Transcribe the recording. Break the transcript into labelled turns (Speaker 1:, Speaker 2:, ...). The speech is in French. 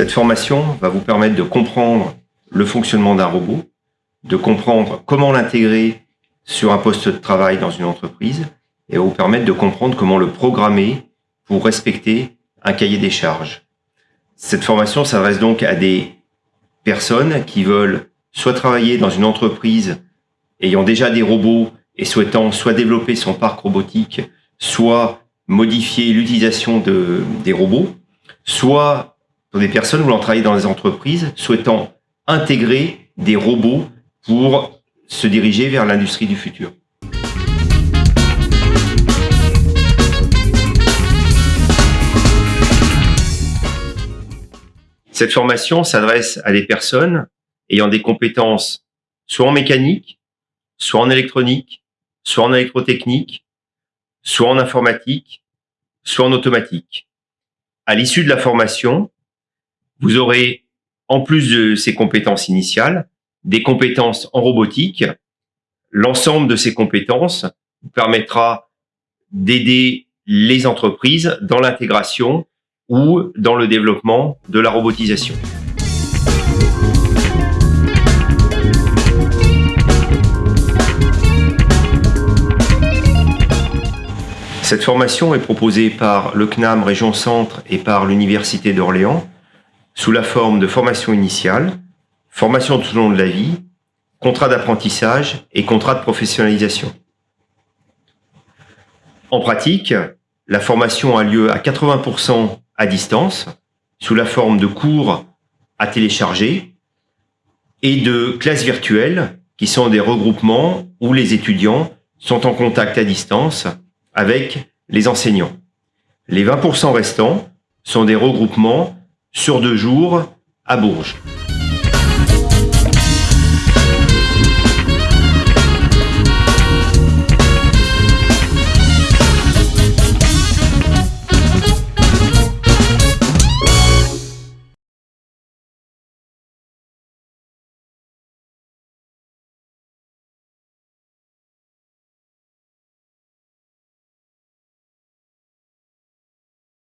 Speaker 1: Cette formation va vous permettre de comprendre le fonctionnement d'un robot, de comprendre comment l'intégrer sur un poste de travail dans une entreprise et vous permettre de comprendre comment le programmer pour respecter un cahier des charges. Cette formation s'adresse donc à des personnes qui veulent soit travailler dans une entreprise ayant déjà des robots et souhaitant soit développer son parc robotique, soit modifier l'utilisation de, des robots, soit pour des personnes voulant travailler dans des entreprises, souhaitant intégrer des robots pour se diriger vers l'industrie du futur. Cette formation s'adresse à des personnes ayant des compétences soit en mécanique, soit en électronique, soit en électrotechnique, soit en informatique, soit en automatique. À l'issue de la formation, vous aurez, en plus de ces compétences initiales, des compétences en robotique. L'ensemble de ces compétences vous permettra d'aider les entreprises dans l'intégration ou dans le développement de la robotisation. Cette formation est proposée par le CNAM Région Centre et par l'Université d'Orléans sous la forme de formation initiale, formation tout au long de la vie, contrat d'apprentissage et contrat de professionnalisation. En pratique, la formation a lieu à 80% à distance, sous la forme de cours à télécharger et de classes virtuelles, qui sont des regroupements où les étudiants sont en contact à distance avec les enseignants. Les 20% restants sont des regroupements sur deux jours à Bourges.